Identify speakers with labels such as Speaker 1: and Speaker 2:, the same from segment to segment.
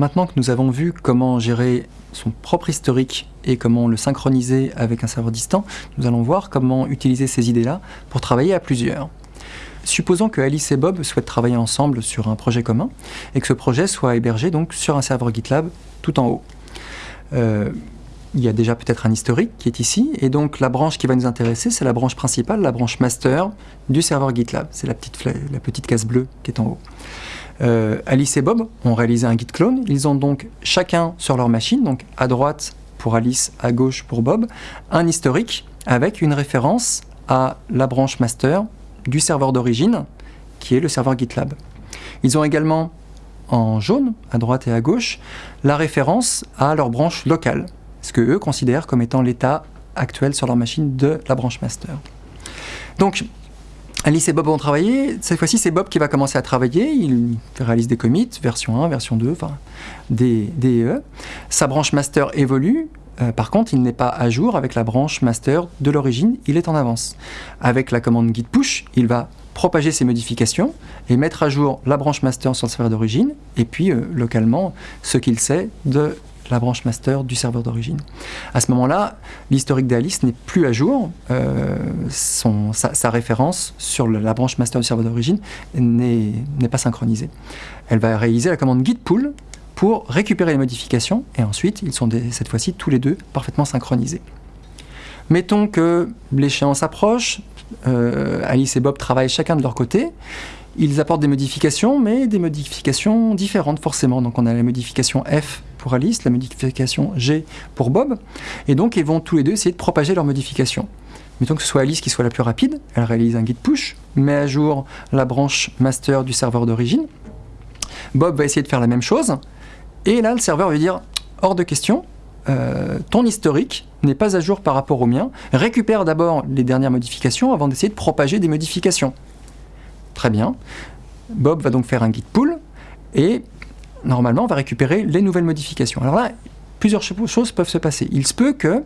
Speaker 1: maintenant que nous avons vu comment gérer son propre historique et comment le synchroniser avec un serveur distant, nous allons voir comment utiliser ces idées-là pour travailler à plusieurs. Supposons que Alice et Bob souhaitent travailler ensemble sur un projet commun et que ce projet soit hébergé donc sur un serveur GitLab tout en haut. Euh, il y a déjà peut-être un historique qui est ici, et donc la branche qui va nous intéresser, c'est la branche principale, la branche master du serveur GitLab. C'est la petite, la petite case bleue qui est en haut. Euh, Alice et Bob ont réalisé un git clone. Ils ont donc chacun sur leur machine, donc à droite pour Alice, à gauche pour Bob, un historique avec une référence à la branche master du serveur d'origine, qui est le serveur GitLab. Ils ont également en jaune, à droite et à gauche, la référence à leur branche locale, ce que eux considèrent comme étant l'état actuel sur leur machine de la branche master. Donc, Alice et Bob vont travailler. Cette fois-ci, c'est Bob qui va commencer à travailler. Il réalise des commits, version 1, version 2, enfin, des, des E. Sa branche master évolue. Euh, par contre, il n'est pas à jour avec la branche master de l'origine, il est en avance. Avec la commande git push, il va propager ses modifications et mettre à jour la branche master sur le serveur d'origine, et puis euh, localement ce qu'il sait de la branche master du serveur d'origine. À ce moment-là, l'historique d'Alice n'est plus à jour, euh, sa, référence sur la branche master du serveur d'origine n'est pas synchronisée. Elle va réaliser la commande git pull pour récupérer les modifications, et ensuite ils sont cette fois-ci tous les deux parfaitement synchronisés. Mettons que l'échéance approche, euh, Alice et Bob travaillent chacun de leur côté, ils apportent des modifications, mais des modifications différentes forcément. Donc on a la modification F pour Alice, la modification G pour Bob, et donc ils vont tous les deux essayer de propager leurs modifications. Mettons que ce soit Alice qui soit la plus rapide, elle réalise un git push, met à jour la branche master du serveur d'origine. Bob va essayer de faire la même chose, et là le serveur va dire hors de question, euh, ton historique n'est pas à jour par rapport au mien, récupère d'abord les dernières modifications avant d'essayer de propager des modifications. Très bien. Bob va donc faire un git pull et normalement on va récupérer les nouvelles modifications. Alors là, plusieurs choses peuvent se passer. Il se peut que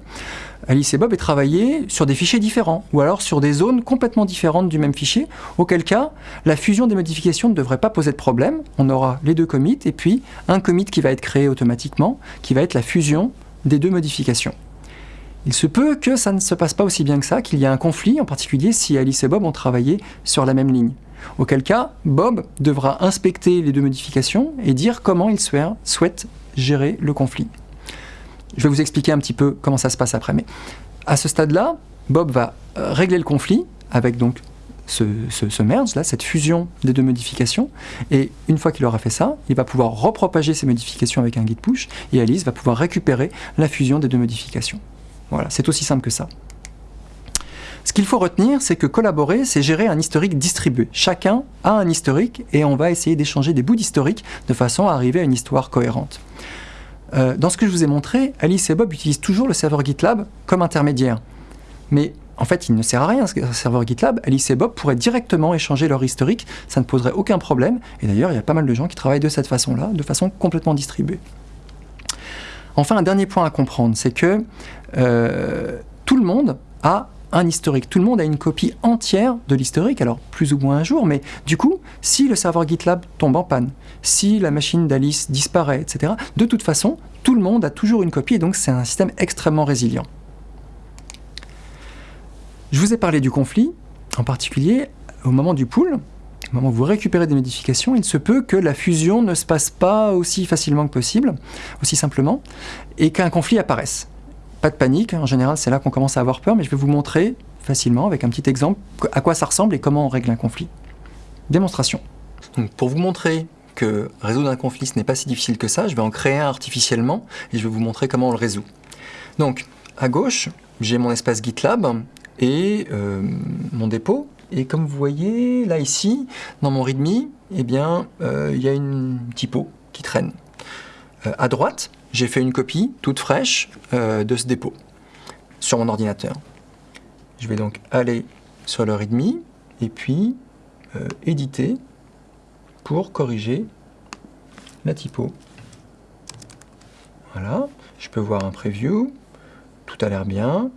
Speaker 1: Alice et Bob aient travaillé sur des fichiers différents, ou alors sur des zones complètement différentes du même fichier, auquel cas la fusion des modifications ne devrait pas poser de problème. On aura les deux commits, et puis un commit qui va être créé automatiquement, qui va être la fusion des deux modifications. Il se peut que ça ne se passe pas aussi bien que ça, qu'il y ait un conflit, en particulier si Alice et Bob ont travaillé sur la même ligne auquel cas Bob devra inspecter les deux modifications et dire comment il souhaite gérer le conflit. Je vais vous expliquer un petit peu comment ça se passe après, mais à ce stade-là, Bob va euh, régler le conflit avec donc ce, merge, là, cette fusion des deux modifications, et une fois qu'il aura fait ça, il va pouvoir repropager ces modifications avec un git push, et Alice va pouvoir récupérer la fusion des deux modifications. Voilà, c'est aussi simple que ça. Ce qu'il faut retenir, c'est que collaborer, c'est gérer un historique distribué. Chacun a un historique et on va essayer d'échanger des bouts d'historique de façon à arriver à une histoire cohérente. Euh, dans ce que je vous ai montré, Alice et Bob utilisent toujours le serveur GitLab comme intermédiaire. Mais en fait, il ne sert à rien ce serveur GitLab. Alice et Bob pourraient directement échanger leur historique, ça ne poserait aucun problème. Et d'ailleurs, il y a pas mal de gens qui travaillent de cette façon-là, de façon complètement distribuée. Enfin, un dernier point à comprendre, c'est que euh, tout le monde a un historique. Tout le monde a une copie entière de l'historique, alors plus ou moins un jour, mais du coup, si le serveur GitLab tombe en panne, si la machine d'Alice disparaît, etc., de toute façon, tout le monde a toujours une copie, et donc c'est un système extrêmement résilient. Je vous ai parlé du conflit, en particulier au moment du pool, au moment où vous récupérez des modifications, il se peut que la fusion ne se passe pas aussi facilement que possible, aussi simplement, et qu'un conflit apparaisse. Pas de panique, en général c'est là qu'on commence à avoir peur, mais je vais vous montrer facilement avec un petit exemple à quoi ça ressemble et comment on règle un conflit. Démonstration. pour vous montrer que résoudre un conflit ce n'est pas si difficile que ça, je vais en créer un artificiellement et je vais vous montrer comment on le résout. Donc à gauche, j'ai mon espace GitLab et euh, mon dépôt. Et comme vous voyez, là ici, dans mon README, eh bien, euh, il y a une typo qui traîne. Euh, à droite, j'ai fait une copie toute fraîche euh, de ce dépôt sur mon ordinateur. Je vais donc aller sur le README et puis euh, éditer pour corriger la typo. Voilà, je peux voir un preview, tout a l'air bien.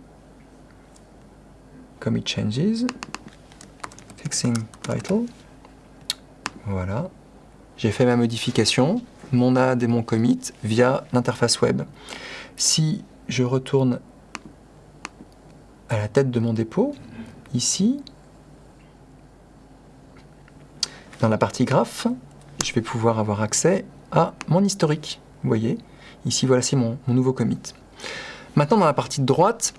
Speaker 1: Commit changes, fixing title. Voilà, j'ai fait ma modification, mon add et mon commit via l'interface web. Si je retourne à la tête de mon dépôt, ici, dans la partie graphe, je vais pouvoir avoir accès à mon historique. Vous voyez, ici voici mon, mon nouveau commit. Maintenant, dans la partie de droite,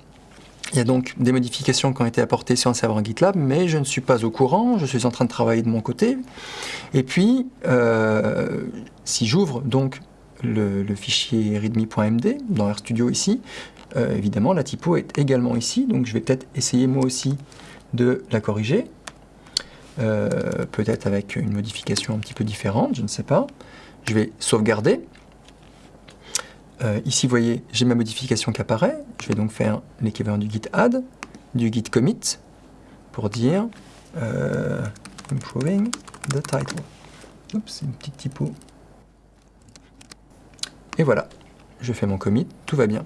Speaker 1: il y a donc des modifications qui ont été apportées sur un serveur GitLab, mais je ne suis pas au courant, je suis en train de travailler de mon côté. Et puis, euh, si j'ouvre donc le, fichier readme.md dans RStudio ici, euh, évidemment la typo est également ici, donc je vais peut-être essayer moi aussi de la corriger. Euh, peut-être avec une modification un petit peu différente, je ne sais pas. Je vais sauvegarder. Euh, ici, vous voyez, j'ai ma modification qui apparaît. Je vais donc faire l'équivalent du git add, du git commit, pour dire euh, improving the title. Oups, une petite typo. Et voilà, je fais mon commit, tout va bien.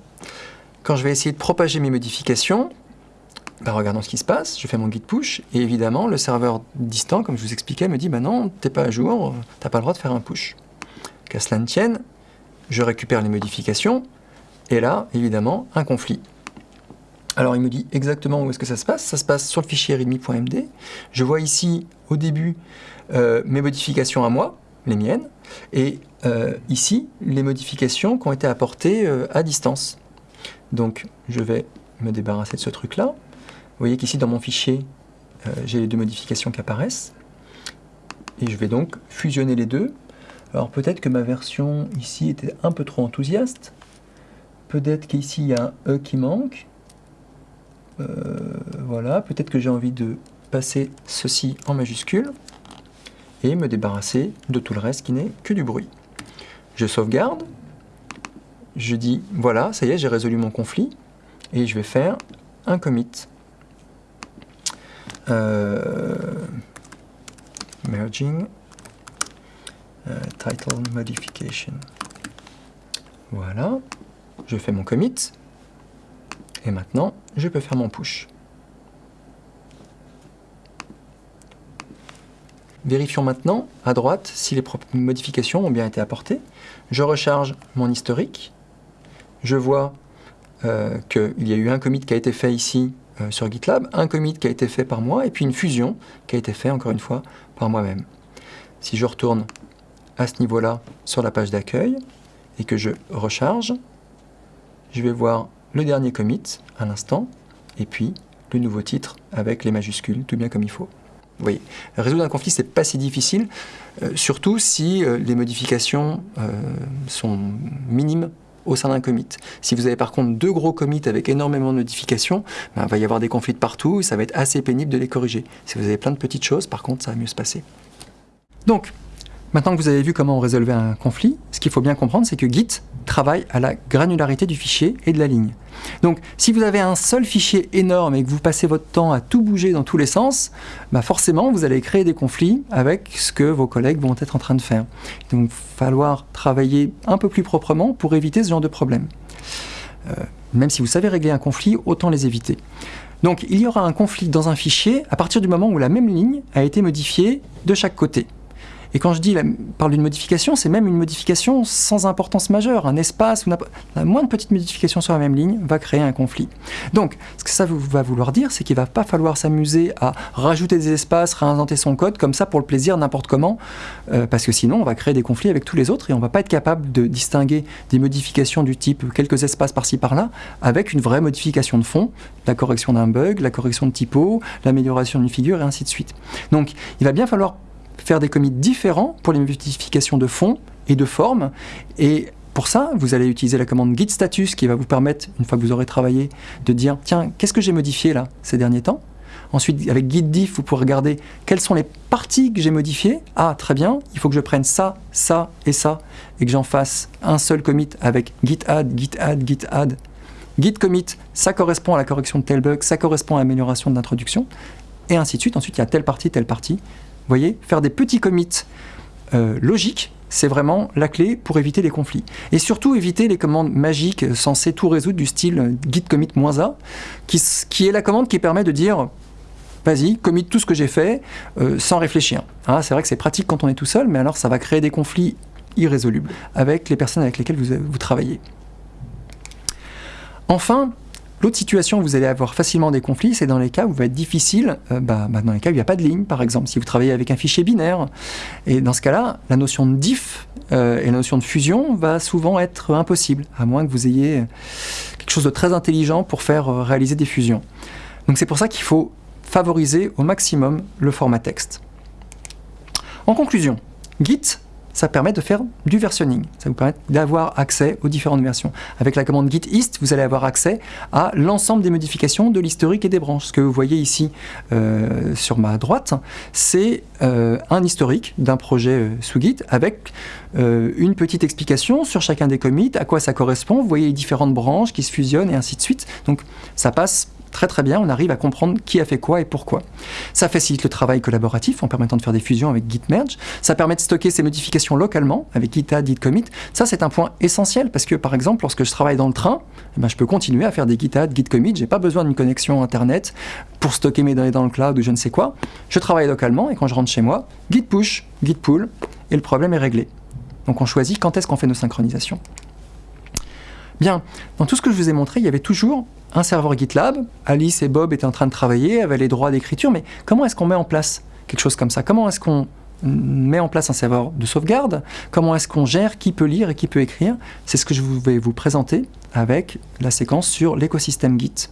Speaker 1: Quand je vais essayer de propager mes modifications, bah, regardons ce qui se passe, je fais mon git push, et évidemment, le serveur distant, comme je vous expliquais, me dit bah non, t'es pas à jour, t'as pas le droit de faire un push. Qu'à cela ne tienne, je récupère les modifications, et là, évidemment, un conflit. Alors il me dit exactement où est-ce que ça se passe. Ça se passe sur le fichier readme.md. Je vois ici, au début, euh, mes modifications à moi, les miennes, et euh, ici, les modifications qui ont été apportées euh, à distance. Donc je vais me débarrasser de ce truc-là. Vous voyez qu'ici, dans mon fichier, j'ai les deux modifications qui apparaissent. Et je vais donc fusionner les deux alors peut-être que ma version ici était un peu trop enthousiaste. Peut-être qu'ici il y a un E qui manque. Euh, voilà, peut-être que j'ai envie de passer ceci en majuscule et me débarrasser de tout le reste qui n'est que du bruit. Je sauvegarde, je dis voilà, ça y est, j'ai résolu mon conflit et je vais faire un commit. Euh, merging euh, title modification. Voilà, je fais mon commit, et maintenant je peux faire mon push. Vérifions maintenant à droite si les modifications ont bien été apportées. Je recharge mon historique. Je vois euh, qu'il y a eu un commit qui a été fait ici euh, sur GitLab, un commit qui a été fait par moi, et puis une fusion qui a été fait encore une fois par moi-même. Si je retourne à ce niveau-là sur la page d'accueil et que je recharge, je vais voir le dernier commit à l'instant et puis le nouveau titre avec les majuscules, tout bien comme il faut. Vous voyez, résoudre un conflit, c'est pas si difficile, euh, surtout si euh, les modifications euh, sont minimes au sein d'un commit. Si vous avez par contre deux gros commits avec énormément de modifications, ben, il va y avoir des conflits de partout et ça va être assez pénible de les corriger. Si vous avez plein de petites choses, par contre, ça va mieux se passer. Donc, Maintenant que vous avez vu comment on résolvait un conflit, ce qu'il faut bien comprendre, c'est que Git travaille à la granularité du fichier et de la ligne. Donc, si vous avez un seul fichier énorme et que vous passez votre temps à tout bouger dans tous les sens, bah forcément, vous allez créer des conflits avec ce que vos collègues vont être en train de faire. Donc, il va falloir travailler un peu plus proprement pour éviter ce genre de problème. Euh, même si vous savez régler un conflit, autant les éviter. Donc, il y aura un conflit dans un fichier à partir du moment où la même ligne a été modifiée de chaque côté. Et quand je dis, parle d'une modification, c'est même une modification sans importance majeure. Un espace ou la moindre petite modification sur la même ligne va créer un conflit. Donc, ce que ça va vouloir dire, c'est qu'il va pas falloir s'amuser à rajouter des espaces, réinventer son code comme ça pour le plaisir n'importe comment, euh, parce que sinon on va créer des conflits avec tous les autres et on va pas être capable de distinguer des modifications du type quelques espaces par-ci par-là avec une vraie modification de fond, la correction d'un bug, la correction de typo, l'amélioration d'une figure et ainsi de suite. Donc, il va bien falloir faire des commits différents pour les modifications de fond et de forme. Et pour ça, vous allez utiliser la commande git status qui va vous permettre, une fois que vous aurez travaillé, de dire tiens, qu'est-ce que j'ai modifié là ces derniers temps? Ensuite, avec git diff, vous pourrez regarder quelles sont les parties que j'ai modifiées. Ah, très bien, il faut que je prenne ça, ça et ça, et que j'en fasse un seul commit avec git add, git add, git add. Git commit, ça correspond à la correction de tel bug, ça correspond à l'amélioration de l'introduction, et ainsi de suite. Ensuite, il y a telle partie, telle partie, voyez, faire des petits commits euh, logiques, c'est vraiment la clé pour éviter les conflits. Et surtout éviter les commandes magiques censées tout résoudre du style git commit "-a", qui, est la commande qui permet de dire vas-y, commit tout ce que j'ai fait euh, sans réfléchir. Ah, c'est vrai que c'est pratique quand on est tout seul, mais alors ça va créer des conflits irrésolubles avec les personnes avec lesquelles vous travaillez. Enfin, L'autre situation où vous allez avoir facilement des conflits, c'est dans les cas où il va être difficile, euh, bah, bah, dans les cas où il n'y a pas de ligne, par exemple, si vous travaillez avec un fichier binaire. Et dans ce cas-là, la notion de diff euh, et la notion de fusion va souvent être impossible, à moins que vous ayez quelque chose de très intelligent pour faire euh, réaliser des fusions. Donc c'est pour ça qu'il faut favoriser au maximum le format texte. En conclusion, Git ça permet de faire du versionning. Ça vous permet d'avoir accès aux différentes versions. Avec la commande git hist, vous allez avoir accès à l'ensemble des modifications de l'historique et des branches. Ce que vous voyez ici euh, sur ma droite, c'est euh, un historique d'un projet euh, sous Git avec une petite explication sur chacun des commits, à quoi ça correspond. Vous voyez les différentes branches qui se fusionnent et ainsi de suite. Donc ça passe très très bien, on arrive à comprendre qui a fait quoi et pourquoi. Ça facilite le travail collaboratif en permettant de faire des fusions avec Git Merge. Ça permet de stocker ces modifications localement avec Git Add, Git Commit. Ça, c'est un point essentiel parce que, par exemple, lorsque je travaille dans le train, eh ben, je peux continuer à faire des Git Add, Git Commit. J'ai pas besoin d'une connexion Internet pour stocker mes données dans le cloud ou je ne sais quoi. Je travaille localement et quand je rentre chez moi, Git Push, Git Pull et le problème est réglé. Donc on choisit quand est-ce qu'on fait nos synchronisations. Bien, dans tout ce que je vous ai montré, il y avait toujours un serveur GitLab. Alice et Bob étaient en train de travailler, avaient les droits d'écriture, mais comment est-ce qu'on met en place quelque chose comme ça? Comment est-ce qu'on met en place un serveur de sauvegarde? Comment est-ce qu'on gère? Qui peut lire et qui peut écrire? C'est ce que je vais vous présenter avec la séquence sur l'écosystème Git.